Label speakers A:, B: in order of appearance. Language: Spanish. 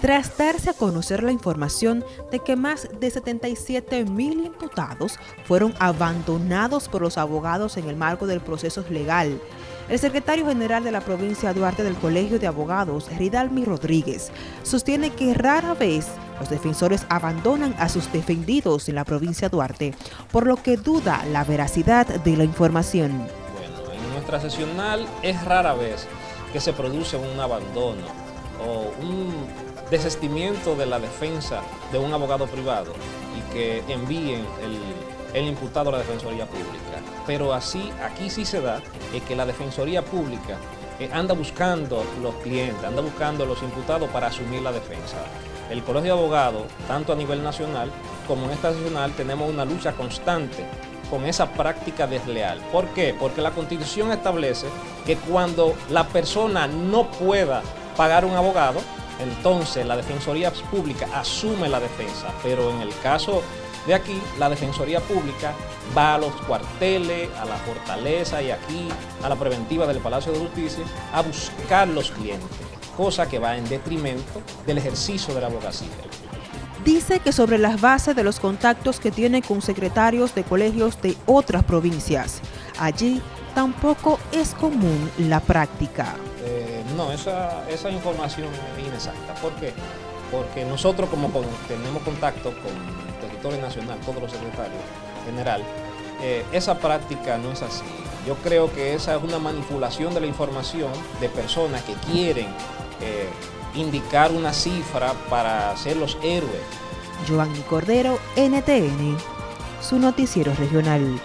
A: tras darse a conocer la información de que más de 77 mil imputados fueron abandonados por los abogados en el marco del proceso legal. El secretario general de la provincia Duarte del Colegio de Abogados, Ridalmi Rodríguez, sostiene que rara vez los defensores abandonan a sus defendidos en la provincia Duarte, por lo que duda la veracidad de la información.
B: Bueno, en nuestra sesional es rara vez que se produce un abandono o un desestimiento de la defensa de un abogado privado y que envíen el, imputado a la Defensoría Pública. Pero así, aquí sí se da que la Defensoría Pública eh, anda buscando los clientes, anda buscando los imputados para asumir la defensa. El Colegio de Abogados, tanto a nivel nacional como en esta nacional, tenemos una lucha constante con esa práctica desleal. ¿Por qué? Porque la Constitución establece que cuando la persona no pueda pagar un abogado, entonces la Defensoría Pública asume la defensa, pero en el caso de aquí, la Defensoría Pública va a los cuarteles, a la fortaleza y aquí a la preventiva del Palacio de Justicia a buscar los clientes, cosa que va en detrimento del ejercicio de la abogacía.
A: Dice que sobre las bases de los contactos que tiene con secretarios de colegios de otras provincias, allí tampoco es común la práctica.
B: No, esa, esa, información es inexacta. ¿Por qué? Porque nosotros como tenemos contacto con el territorio nacional, todos los secretarios general, eh, esa práctica no es así. Yo creo que esa es una manipulación de la información de personas que quieren eh, indicar una cifra para ser los héroes.
A: Joanny Cordero, NTN, su noticiero regional.